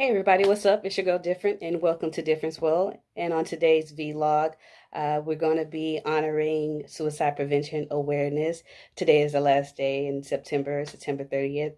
Hey everybody, what's up? It's your girl Different and welcome to Difference World. And on today's vlog, uh, we're going to be honoring suicide prevention awareness. Today is the last day in September, September 30th.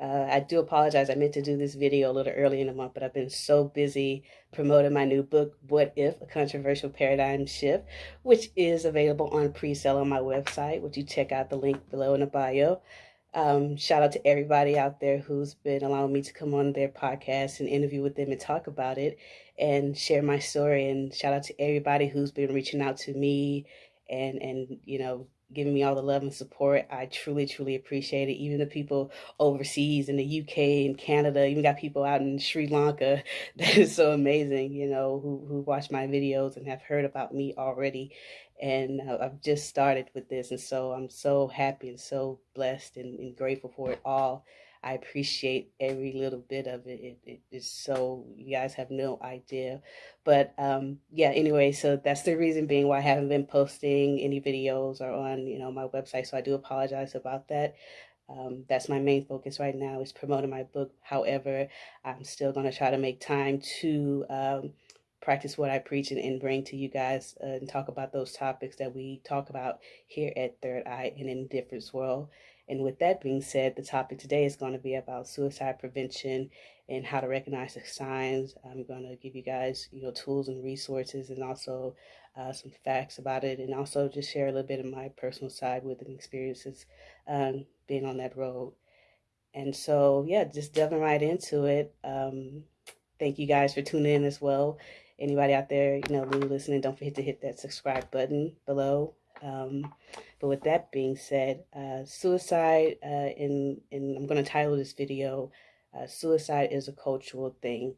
Uh, I do apologize. I meant to do this video a little early in the month, but I've been so busy promoting my new book, What If? A Controversial Paradigm Shift, which is available on pre-sale on my website. Would you check out the link below in the bio? Um, shout out to everybody out there who's been allowing me to come on their podcast and interview with them and talk about it and share my story. And shout out to everybody who's been reaching out to me and and you know giving me all the love and support. I truly, truly appreciate it. Even the people overseas in the UK and Canada, even got people out in Sri Lanka. That is so amazing, you know, who, who watch my videos and have heard about me already. And I've just started with this. And so I'm so happy and so blessed and, and grateful for it all. I appreciate every little bit of it. It, it is so, you guys have no idea. But um, yeah, anyway, so that's the reason being why I haven't been posting any videos or on, you know, my website. So I do apologize about that. Um, that's my main focus right now is promoting my book. However, I'm still going to try to make time to um, practice what I preach and, and bring to you guys uh, and talk about those topics that we talk about here at Third Eye and in Difference World. And with that being said, the topic today is going to be about suicide prevention and how to recognize the signs. I'm going to give you guys, you know, tools and resources and also uh, some facts about it and also just share a little bit of my personal side with and experiences um, being on that road. And so, yeah, just delving right into it. Um, thank you guys for tuning in as well. Anybody out there, you know, listening, don't forget to hit that subscribe button below. Um, but with that being said, uh, suicide, uh, in, in, I'm going to title this video, uh, Suicide is a Cultural Thing.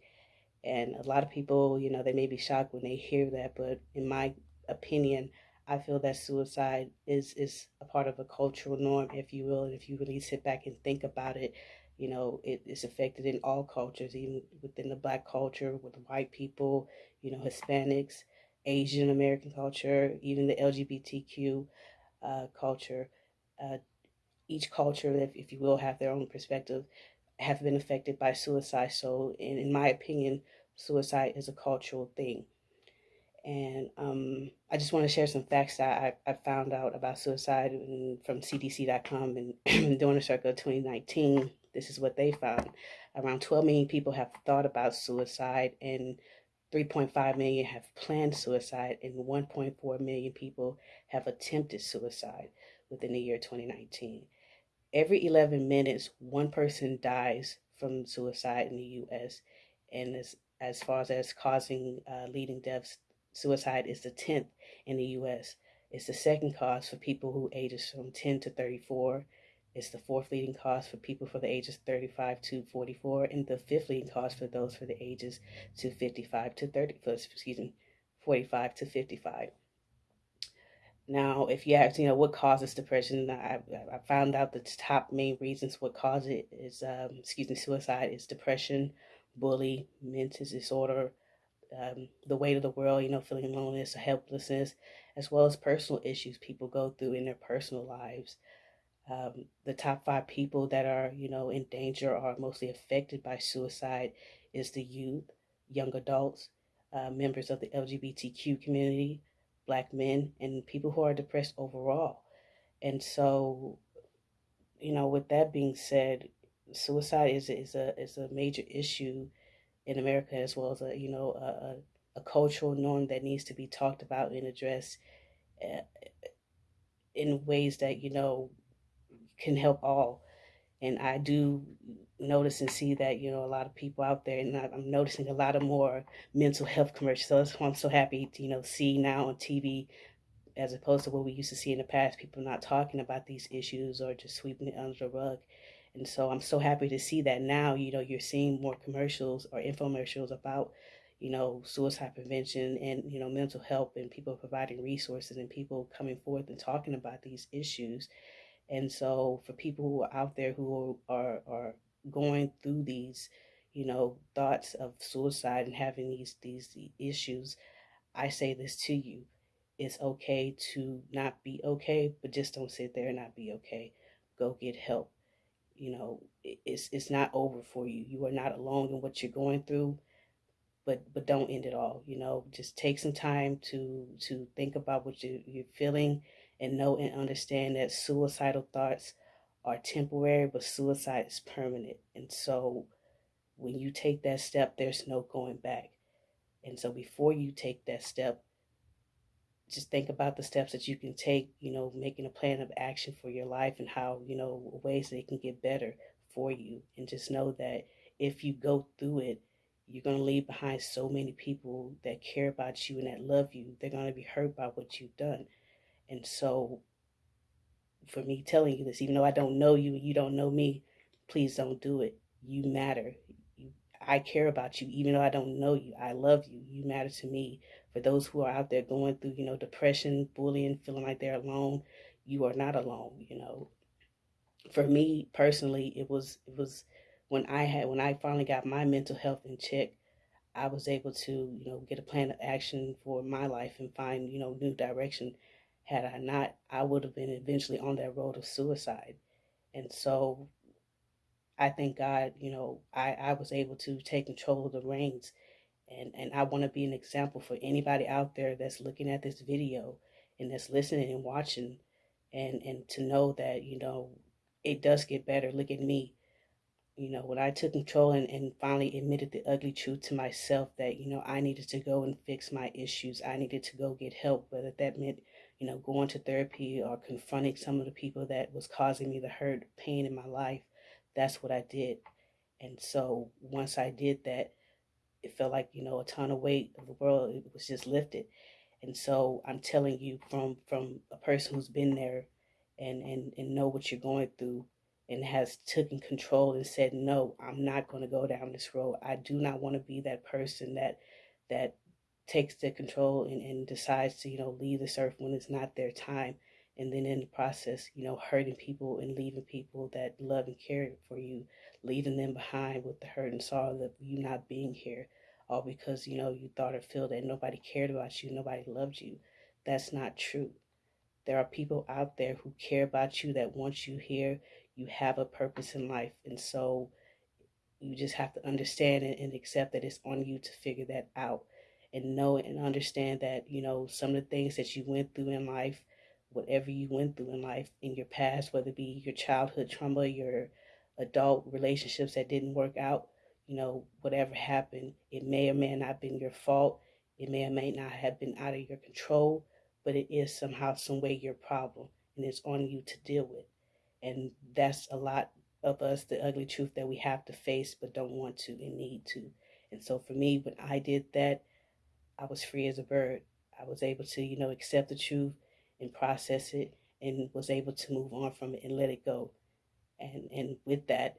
And a lot of people, you know, they may be shocked when they hear that, but in my opinion, I feel that suicide is, is a part of a cultural norm, if you will. And if you really sit back and think about it, you know, it is affected in all cultures, even within the black culture, with white people, you know, Hispanics, Asian American culture, even the LGBTQ uh, culture. Uh, each culture, if, if you will, have their own perspective, have been affected by suicide. So, in, in my opinion, suicide is a cultural thing. And um, I just want to share some facts that I, I found out about suicide from CDC.com and during the circle of 2019. This is what they found. Around 12 million people have thought about suicide, and 3.5 million have planned suicide and 1.4 million people have attempted suicide within the year 2019. Every 11 minutes, one person dies from suicide in the U.S. And as, as far as causing uh, leading deaths, suicide is the 10th in the U.S. It's the second cause for people who ages from 10 to 34 it's the fourth leading cause for people for the ages 35 to 44, and the fifth leading cause for those for the ages to 55 to 30, excuse me, 45 to 55. Now, if you ask, you know, what causes depression, I, I found out the top main reasons what cause it is, um, excuse me, suicide is depression, bully, mental disorder, um, the weight of the world, you know, feeling loneliness, or helplessness, as well as personal issues people go through in their personal lives. Um, the top five people that are, you know, in danger or mostly affected by suicide is the youth, young adults, uh, members of the LGBTQ community, black men, and people who are depressed overall. And so, you know, with that being said, suicide is is a is a major issue in America as well as a you know a, a cultural norm that needs to be talked about and addressed uh, in ways that you know can help all. And I do notice and see that, you know, a lot of people out there, and I'm noticing a lot of more mental health commercials. So that's why I'm so happy to, you know, see now on TV, as opposed to what we used to see in the past, people not talking about these issues or just sweeping it under the rug. And so I'm so happy to see that now, you know, you're seeing more commercials or infomercials about, you know, suicide prevention and, you know, mental health and people providing resources and people coming forth and talking about these issues. And so for people who are out there who are, are going through these, you know, thoughts of suicide and having these, these issues, I say this to you. It's okay to not be okay, but just don't sit there and not be okay. Go get help. you know, it's it's not over for you. You are not alone in what you're going through, but but don't end it all. You know, just take some time to to think about what you, you're feeling, and know and understand that suicidal thoughts are temporary, but suicide is permanent. And so, when you take that step, there's no going back. And so, before you take that step, just think about the steps that you can take, you know, making a plan of action for your life and how, you know, ways they can get better for you. And just know that if you go through it, you're going to leave behind so many people that care about you and that love you. They're going to be hurt by what you've done. And so, for me telling you this, even though I don't know you and you don't know me, please don't do it. You matter. You, I care about you, even though I don't know you. I love you. You matter to me for those who are out there going through, you know, depression, bullying, feeling like they're alone, you are not alone, you know. For me personally, it was it was when I had when I finally got my mental health in check, I was able to, you know, get a plan of action for my life and find, you know, new direction. Had I not, I would have been eventually on that road of suicide. And so I thank God, you know, I, I was able to take control of the reins. And and I want to be an example for anybody out there that's looking at this video and that's listening and watching. And and to know that you know it does get better. Look at me you know when i took control and, and finally admitted the ugly truth to myself that you know i needed to go and fix my issues. I needed to go get help whether that meant you know going to therapy or confronting some of the people that was causing me the hurt pain in my life. That's what i did. And so once i did that it felt like you know a ton of weight of the world it was just lifted. And so i'm telling you from from a person who's been there and and and know what you're going through and has taken control and said no i'm not going to go down this road i do not want to be that person that that takes the control and, and decides to you know leave this earth when it's not their time and then in the process you know hurting people and leaving people that love and care for you leaving them behind with the hurt and sorrow of you not being here, all because you know you thought or feel that nobody cared about you, nobody loved you. That's not true. There are people out there who care about you, that want you here. You have a purpose in life, and so you just have to understand and accept that it's on you to figure that out and know and understand that you know some of the things that you went through in life whatever you went through in life in your past whether it be your childhood trauma your adult relationships that didn't work out, you know, whatever happened, it may or may not have been your fault. It may or may not have been out of your control, but it is somehow, some way your problem, and it's on you to deal with. And that's a lot of us, the ugly truth that we have to face, but don't want to and need to. And so for me, when I did that, I was free as a bird. I was able to, you know, accept the truth and process it and was able to move on from it and let it go and and with that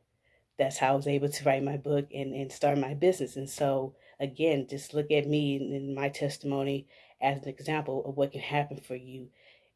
that's how I was able to write my book and, and start my business. And so again, just look at me and my testimony as an example of what can happen for you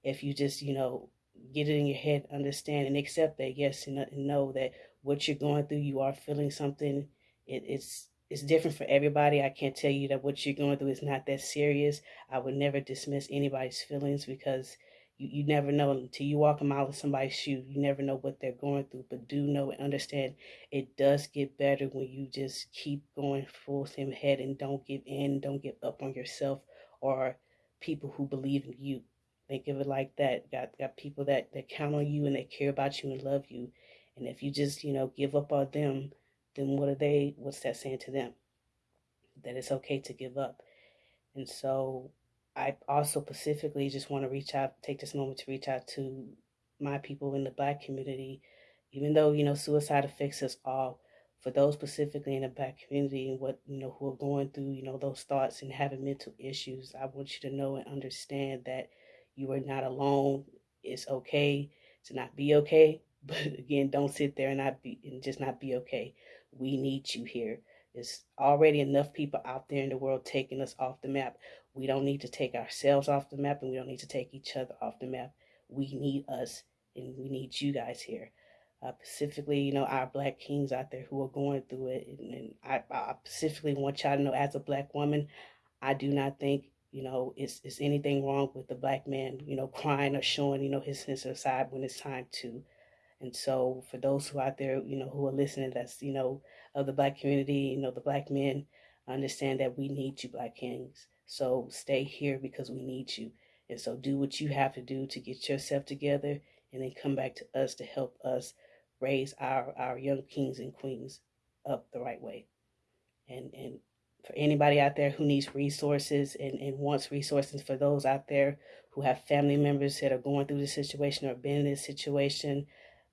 if you just, you know, get it in your head, understand and accept that yes uh, and know that what you're going through, you are feeling something. It, it's it's different for everybody. I can't tell you that what you're going through is not that serious. I would never dismiss anybody's feelings because you, you never know until you walk a mile in somebody's shoe. You never know what they're going through. But do know and understand it does get better when you just keep going full steam ahead and don't give in, don't give up on yourself or people who believe in you. Think of it like that. Got got people that, that count on you and they care about you and love you. And if you just, you know, give up on them, then what are they what's that saying to them? That it's okay to give up. And so I also specifically just want to reach out, take this moment to reach out to my people in the black community, even though, you know, suicide affects us all. For those specifically in the black community and what, you know, who are going through, you know, those thoughts and having mental issues, I want you to know and understand that you are not alone. It's okay to not be okay. But again, don't sit there and not be and just not be okay. We need you here. There's already enough people out there in the world taking us off the map. We don't need to take ourselves off the map and we don't need to take each other off the map. We need us and we need you guys here. Uh, specifically, you know, our black kings out there who are going through it. And, and I, I, specifically want y'all to know, as a black woman, I do not think, you know, is, it's anything wrong with the black man, you know, crying or showing, you know, his sensitive side when it's time to. And so for those who out there, you know, who are listening, that's, you know, of the black community, you know, the black men, understand that we need you, black kings. So stay here because we need you. And so do what you have to do to get yourself together and then come back to us to help us raise our, our young kings and queens up the right way. And and for anybody out there who needs resources and, and wants resources for those out there who have family members that are going through this situation or been in this situation,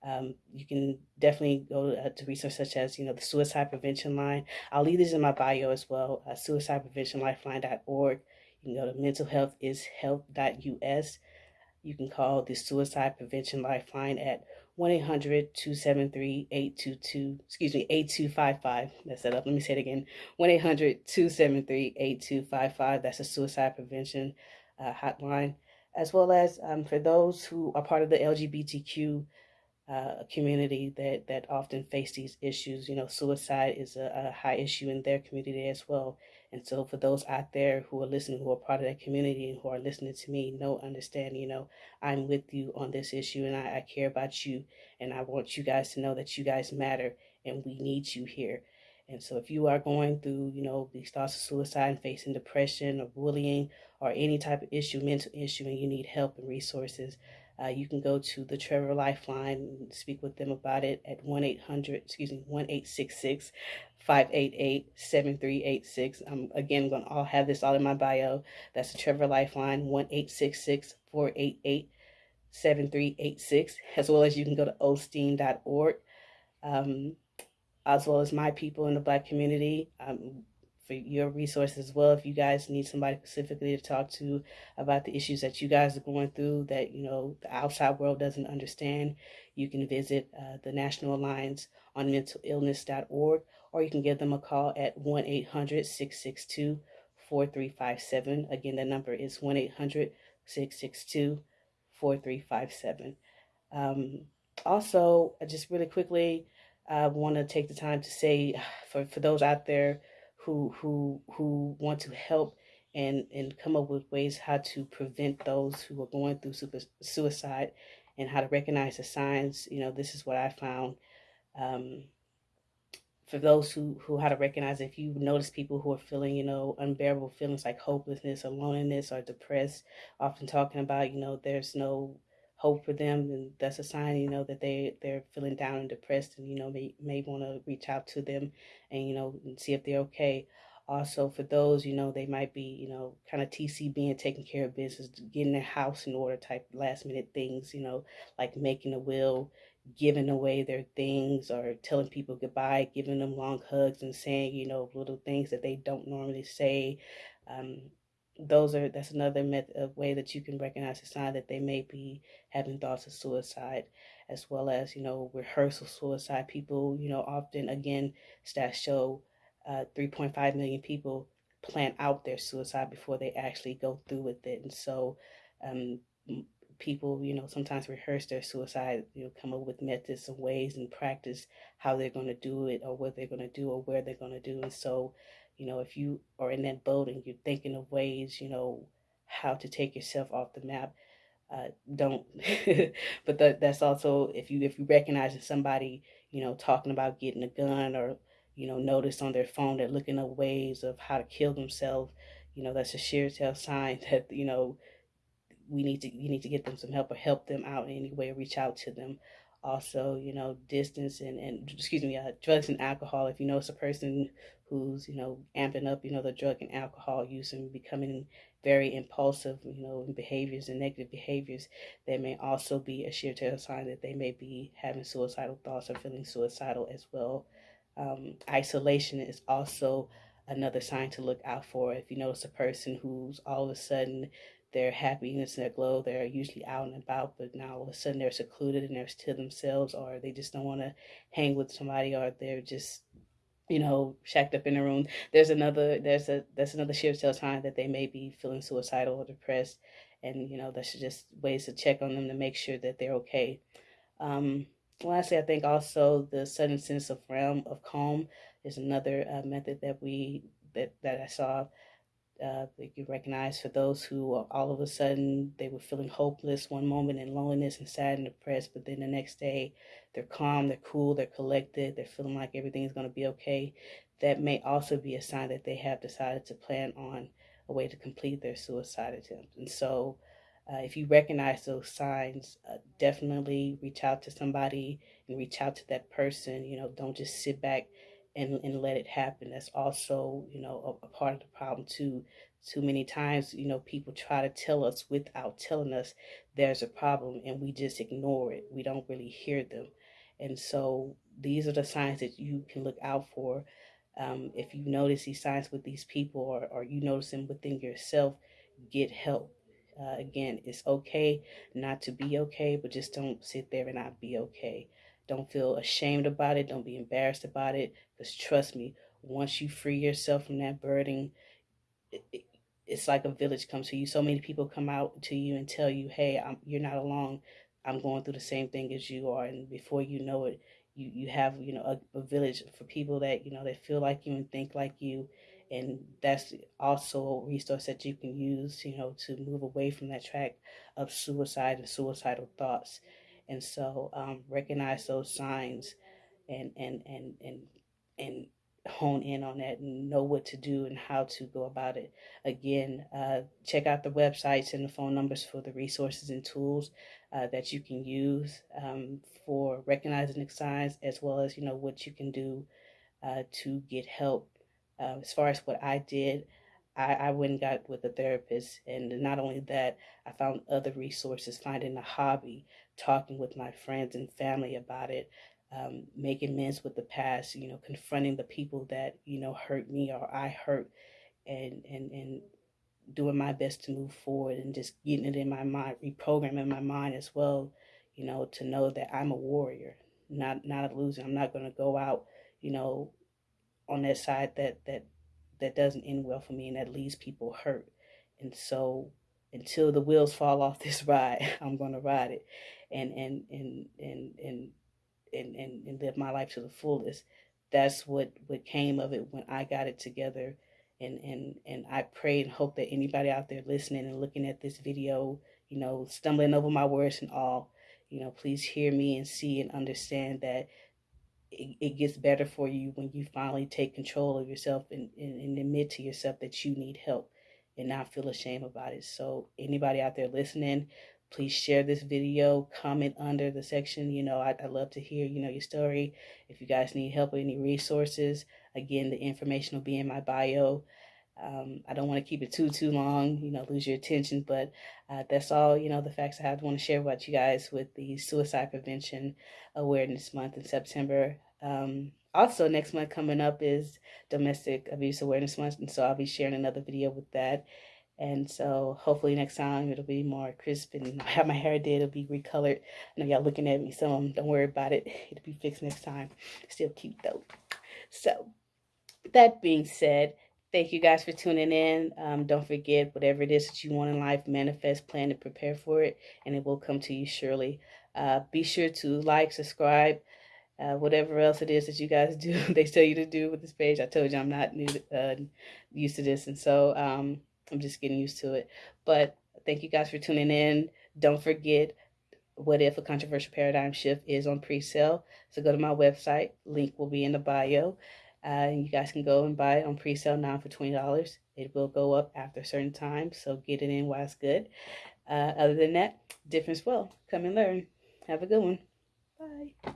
um, you can definitely go uh, to resources such as, you know, the suicide prevention line. I'll leave this in my bio as well, uh, suicidepreventionlifeline.org. You can go to mentalhealthishealth.us. You can call the suicide prevention lifeline at 1-800-273-822, excuse me, 8255. That's that up. Let me say it again. 1-800-273-8255. That's a suicide prevention uh, hotline. As well as um, for those who are part of the LGBTQ uh, community that, that often face these issues. You know, suicide is a, a, high issue in their community as well. And so for those out there who are listening, who are part of that community and who are listening to me, know, understand, you know, I'm with you on this issue and I, I care about you. And I want you guys to know that you guys matter and we need you here. And so if you are going through, you know, these thoughts of suicide and facing depression or bullying or any type of issue, mental issue, and you need help and resources, uh, you can go to the Trevor Lifeline and speak with them about it at 1 800, excuse me, 1 866 588 7386. I'm again going to all have this all in my bio. That's the Trevor Lifeline 1 866 488 7386, as well as you can go to osteen.org. Um, as well as my people in the black community. Um, for your resources as well. If you guys need somebody specifically to talk to about the issues that you guys are going through that, you know, the outside world doesn't understand, you can visit uh, the National Alliance on mentalillness.org or you can give them a call at 1 800 662 4357. Again, the number is 1 800 662 4357. Um, also, I just really quickly, I want to take the time to say for, for those out there who who who want to help and and come up with ways how to prevent those who are going through super, suicide and how to recognize the signs. You know this is what i found um, for those who who how to recognize if you notice people who are feeling you know unbearable feelings like hopelessness or loneliness or depressed often talking about you know there's no hope for them and that's a sign you know that they they're feeling down and depressed and you know may may want to reach out to them and you know and see if they're okay. Also for those you know they might be you know kind of tc being taking care of business getting their house in order type last minute things you know like making a will giving away their things or telling people goodbye giving them long hugs and saying you know little things that they don't normally say. Um, those are that's another method of way that you can recognize a sign that they may be having thoughts of suicide as well as you know rehearsal suicide. People you know often again stats show uh, 3.5 million people plan out their suicide before they actually go through with it. And so um, people you know sometimes rehearse their suicide you know come up with methods and ways and practice how they're going to do it or what they're going to do or where they're going to do. And so you know, if you are in that boat and you're thinking of ways, you know, how to take yourself off the map, uh, don't. but that, that's also if you if you recognize that somebody, you know, talking about getting a gun or you know, notice on their phone they're looking up ways of how to kill themselves. You know, that's a sheer tell sign that you know we need to you need to get them some help or help them out in any way. Reach out to them also you know distance and, and excuse me uh, drugs and alcohol. If you it's a person who's you know amping up you know the drug and alcohol use and becoming very impulsive you know behaviors and negative behaviors that may also be a sheer tell sign that they may be having suicidal thoughts or feeling suicidal as well. Um, isolation is also another sign to look out for. If you notice a person who's all of a sudden their happiness and their glow. They're usually out and about, but now all of a sudden they're secluded and they're to themselves, or they just don't want to hang with somebody, or they're just, you know, shacked up in a room. There's another, there's a, that's another shift tell sign that they may be feeling suicidal or depressed, and you know, that's just ways to check on them to make sure that they're okay. Um, lastly, I think also the sudden sense of realm of calm is another uh, method that we that that I saw uh, they can recognize for those who all of a sudden they were feeling hopeless one moment and loneliness and sad and depressed, but then the next day they're calm, they're cool, they're collected, they're feeling like everything's going to be okay. That may also be a sign that they have decided to plan on a way to complete their suicide attempt. And so, uh, if you recognize those signs, uh, definitely reach out to somebody and reach out to that person. You know, don't just sit back and, and let it happen. That's also, you know, a, a part of the problem too. Too many times, you know, people try to tell us without telling us there's a problem and we just ignore it. We don't really hear them. And so these are the signs that you can look out for. Um, if you notice these signs with these people or, or you notice them within yourself, get help. Uh, again, it's okay not to be okay, but just don't sit there and not be okay. Don't feel ashamed about it. Don't be embarrassed about it. Because trust me, once you free yourself from that burden, it, it, it's like a village comes to you. So many people come out to you and tell you, hey, I'm, you're not alone. I'm going through the same thing as you are. And before you know it, you, you have, you know, a, a village for people that, you know, that feel like you and think like you. And that's also a resource that you can use, you know, to move away from that track of suicide and suicidal thoughts. And so um, recognize those signs and, and, and, and, and hone in on that and know what to do and how to go about it. Again, uh, check out the websites and the phone numbers for the resources and tools uh, that you can use um, for recognizing the signs, as well as you know what you can do uh, to get help. Uh, as far as what I did, I, I went and got with a therapist, and not only that, I found other resources, finding a hobby, talking with my friends and family about it, um, making amends with the past, you know, confronting the people that, you know, hurt me or I hurt and, and, and doing my best to move forward and just getting it in my mind, reprogramming my mind as well, you know, to know that I'm a warrior, not, not a loser. I'm not going to go out, you know, on that side that, that, that doesn't end well for me and that leaves people hurt. And so until the wheels fall off this ride, I'm going to ride it and, and, and, and, and and, and, and live my life to the fullest. That's what, what came of it when I got it together. And, and, and I pray and hope that anybody out there listening and looking at this video, you know, stumbling over my words and all, you know, please hear me and see and understand that it, it gets better for you when you finally take control of yourself and, and, and admit to yourself that you need help and not feel ashamed about it. So anybody out there listening, please share this video comment under the section. You know I, I love to hear you know your story. If you guys need help with any resources again the information will be in my bio um, I don't want to keep it too too long you know lose your attention but uh, that's all you know the facts I want to share about you guys with the suicide prevention awareness month in September um, also next month coming up is domestic abuse awareness month and so I'll be sharing another video with that and so hopefully next time it'll be more crisp and have my hair did, it'll be recolored. I know y'all looking at me, so um, don't worry about it. It'll be fixed next time. Still cute though. So that being said, thank you guys for tuning in. Um, don't forget whatever it is that you want in life, manifest, plan, and prepare for it, and it will come to you surely. Uh, be sure to like, subscribe, uh, whatever else it is that you guys do, they tell you to do with this page. I told you I'm not new, uh, used to this, and so um, I'm just getting used to it. But thank you guys for tuning in. Don't forget, What If a Controversial Paradigm Shift is on pre-sale. So go to my website. Link will be in the bio. Uh, you guys can go and buy it on pre-sale now for $20. It will go up after a certain time, so get it in while it's good. Uh, other than that, difference well. Come and learn. Have a good one. Bye.